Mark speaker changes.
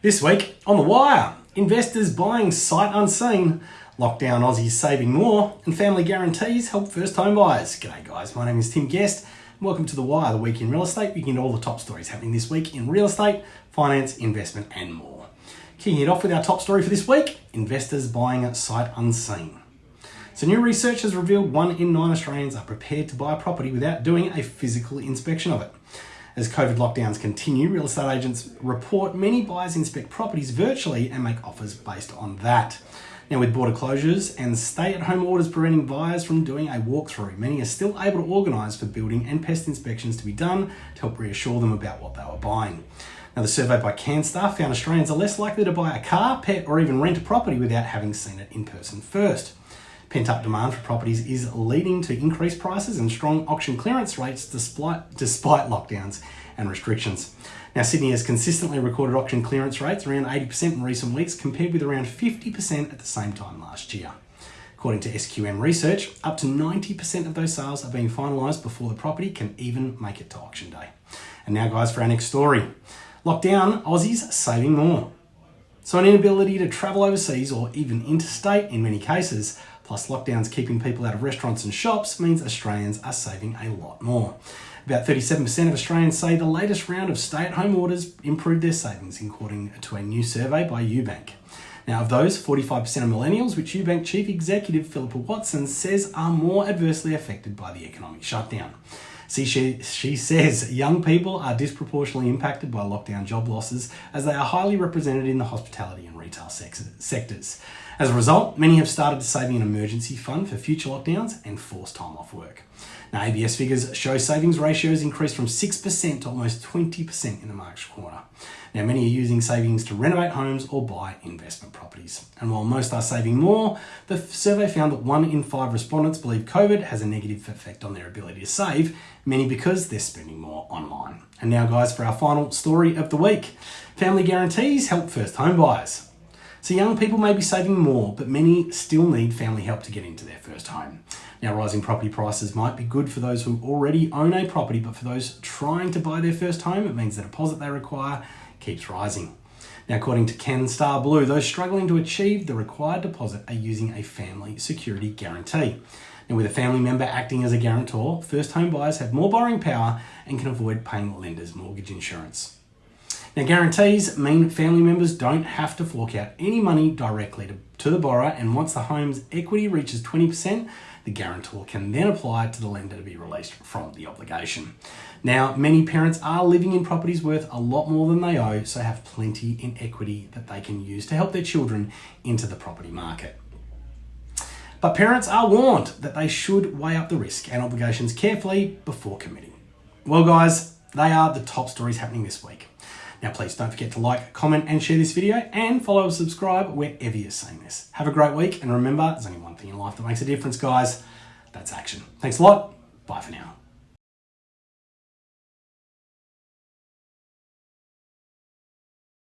Speaker 1: This week on The Wire, investors buying sight unseen, lockdown Aussies saving more, and family guarantees help first home buyers. G'day guys, my name is Tim Guest. Welcome to The Wire, the week in real estate. We get all the top stories happening this week in real estate, finance, investment, and more. Kicking it off with our top story for this week investors buying sight unseen. So, new research has revealed one in nine Australians are prepared to buy a property without doing a physical inspection of it. As COVID lockdowns continue, real estate agents report many buyers inspect properties virtually and make offers based on that. Now, with border closures and stay at home orders preventing buyers from doing a walkthrough, many are still able to organise for building and pest inspections to be done to help reassure them about what they were buying. Now, the survey by Canstar found Australians are less likely to buy a car, pet, or even rent a property without having seen it in person first. Pent up demand for properties is leading to increased prices and strong auction clearance rates despite, despite lockdowns and restrictions. Now, Sydney has consistently recorded auction clearance rates around 80% in recent weeks, compared with around 50% at the same time last year. According to SQM research, up to 90% of those sales are being finalised before the property can even make it to auction day. And now, guys, for our next story. Lockdown, Aussies saving more. So, an inability to travel overseas or even interstate in many cases plus lockdowns keeping people out of restaurants and shops means Australians are saving a lot more. About 37% of Australians say the latest round of stay at home orders improved their savings, according to a new survey by UBank. Now, of those, 45% are millennials, which UBank Chief Executive Philippa Watson says are more adversely affected by the economic shutdown. See, she, she says young people are disproportionately impacted by lockdown job losses as they are highly represented in the hospitality and retail sectors. As a result, many have started to saving an emergency fund for future lockdowns and forced time off work. Now, ABS figures show savings ratios increased from 6% to almost 20% in the March quarter. Now, many are using savings to renovate homes or buy investment properties. And while most are saving more, the survey found that one in five respondents believe COVID has a negative effect on their ability to save, many because they're spending more online. And now, guys, for our final story of the week family guarantees help first home buyers. So young people may be saving more, but many still need family help to get into their first home. Now, rising property prices might be good for those who already own a property, but for those trying to buy their first home, it means the deposit they require keeps rising. Now, according to Canstar Blue, those struggling to achieve the required deposit are using a family security guarantee. Now, with a family member acting as a guarantor, first home buyers have more borrowing power and can avoid paying lenders' mortgage insurance. Now, guarantees mean family members don't have to fork out any money directly to, to the borrower, and once the home's equity reaches 20%, the guarantor can then apply to the lender to be released from the obligation. Now, many parents are living in properties worth a lot more than they owe, so have plenty in equity that they can use to help their children into the property market. But parents are warned that they should weigh up the risk and obligations carefully before committing. Well, guys, they are the top stories happening this week. Now, please don't forget to like, comment, and share this video, and follow and subscribe wherever you're seeing this. Have a great week, and remember, there's only one thing in life that makes a difference, guys. That's action. Thanks a lot. Bye for now.